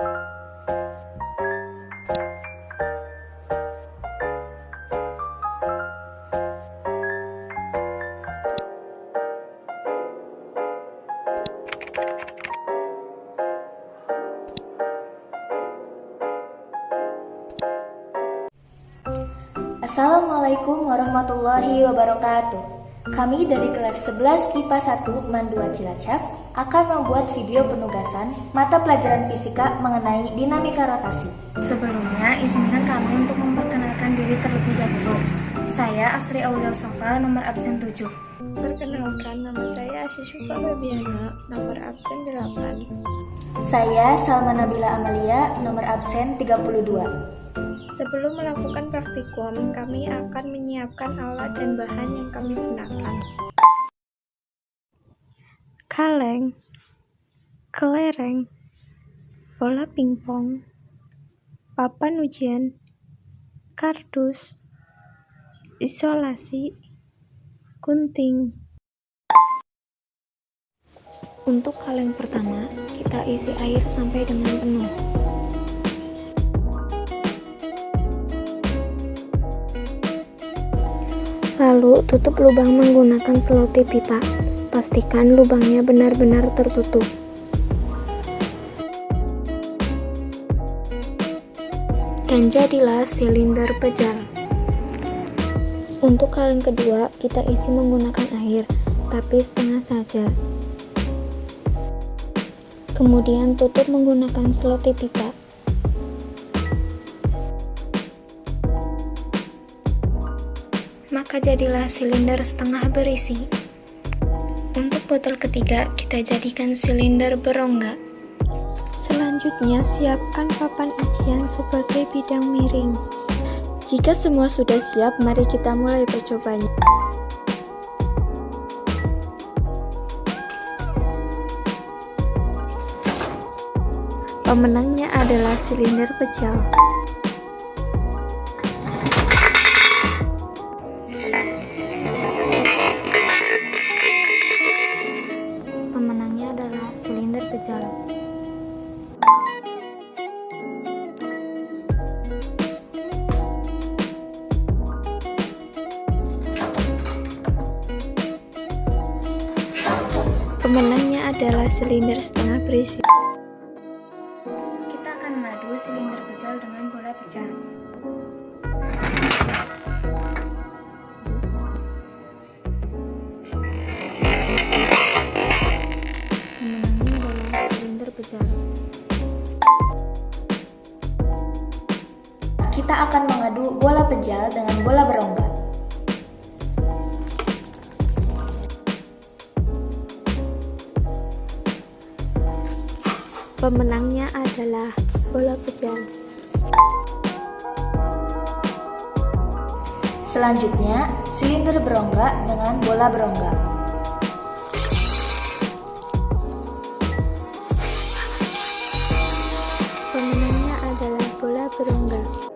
Assalamualaikum warahmatullahi wabarakatuh. Kami dari kelas 11 IPA 1 Mandua Cilacap akan membuat video penugasan mata pelajaran fisika mengenai dinamika rotasi. Sebelumnya, izinkan kami untuk memperkenalkan diri terlebih dahulu. Saya Asri Aulia Sofa, nomor absen 7. Perkenalkan, nama saya Asyishufa Babiana, nomor absen 8. Saya Salma Nabila Amalia, nomor absen 32. Sebelum melakukan praktikum, kami akan menyiapkan alat dan bahan yang kami gunakan. Kaleng, kelereng, bola pingpong, papan ujian, kardus, isolasi, gunting. Untuk kaleng pertama, kita isi air sampai dengan penuh. Lalu tutup lubang menggunakan selotip pipa. Pastikan lubangnya benar-benar tertutup. Dan jadilah silinder pejal. Untuk kaleng kedua, kita isi menggunakan air, tapi setengah saja. Kemudian tutup menggunakan selotip pipa. maka jadilah silinder setengah berisi. Botol ketiga, kita jadikan silinder berongga. Selanjutnya, siapkan papan ujian sebagai bidang miring. Jika semua sudah siap, mari kita mulai percobanya. Pemenangnya adalah silinder pecel. berjalan. Pemenangnya adalah silinder setengah berisi. Kita akan mengadu silinder pejal dengan bola pecah. Kita akan mengadu bola pejal dengan bola berongga. Pemenangnya adalah bola pejal. Selanjutnya, silinder berongga dengan bola berongga. Pemenangnya adalah bola berongga.